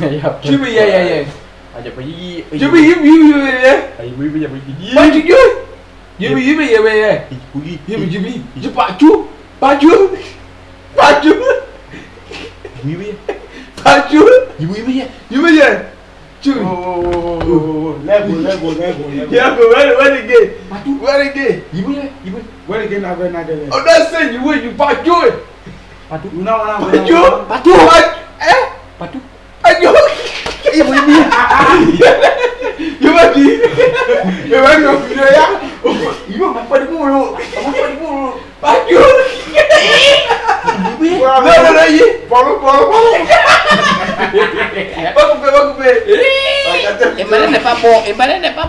Cuba ya ya ya. Ajak pergi. Cuba ya ya ya ya. Ayo ibu jangan pergi. Baju dia. Cuba ya ya ya ya. Pergi. Ya cuba. Cepat cu. Baju. Baju. Ibu ibu ya. Baju. Ibu ibu ya. Cuba ya. Cu. Lego, Lego, Lego, Lego. Ya go where where again? Baju. Where again? Ibu ya. Ibu. Where again? I went again. Oh that's it. You you baju. Batu. Una, una, una. Baju. Baju. ibu ni yoba di yoba di ofudo ya ibu apa di mulu apa di mulu padu no no no ye polo polo polo bakupe bakupe. Et malin n'est pas bon. Et malin n'est pas bon.